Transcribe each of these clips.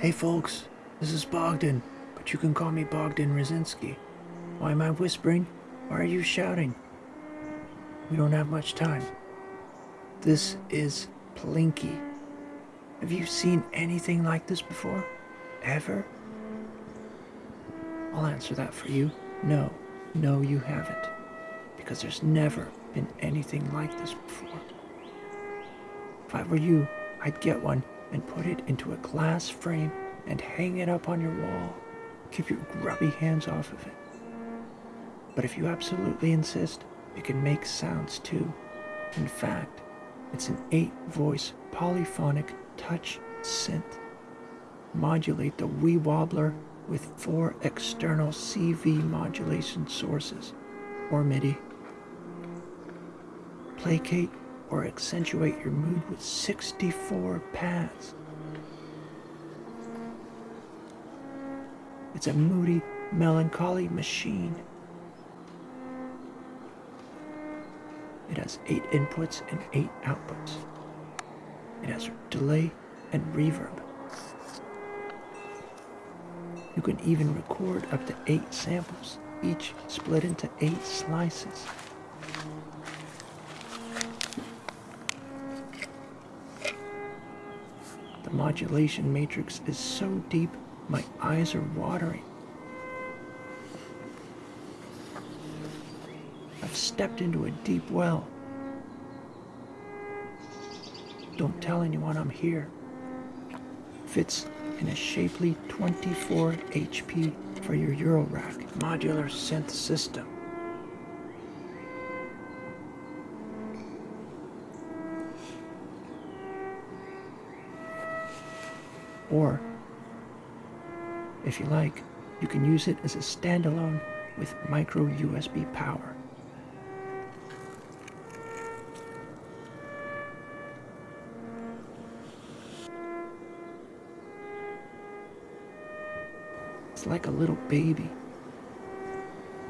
Hey folks, this is Bogdan, but you can call me Bogdan Rosinski. Why am I whispering? Why are you shouting? We don't have much time. This is Plinky. Have you seen anything like this before? Ever? I'll answer that for you. No, no, you haven't. Because there's never been anything like this before. If I were you, I'd get one and put it into a glass frame and hang it up on your wall. Keep your grubby hands off of it. But if you absolutely insist, it can make sounds too. In fact, it's an eight voice polyphonic touch synth. Modulate the wee wobbler with four external CV modulation sources, or MIDI. Placate or accentuate your mood with 64 pads. It's a moody, melancholy machine. It has eight inputs and eight outputs. It has delay and reverb. You can even record up to eight samples, each split into eight slices. The modulation matrix is so deep, my eyes are watering. I've stepped into a deep well. Don't tell anyone I'm here. Fits in a shapely 24 HP for your Eurorack modular synth system. Or, if you like, you can use it as a standalone with micro USB power. It's like a little baby.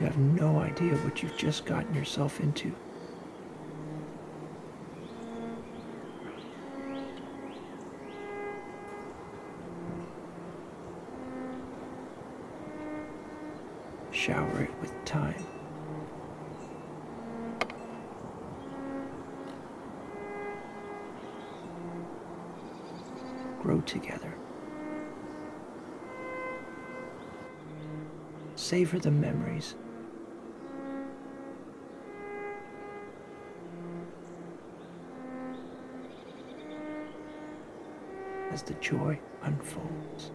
You have no idea what you've just gotten yourself into. Shower it with time. Grow together. Savor the memories. As the joy unfolds.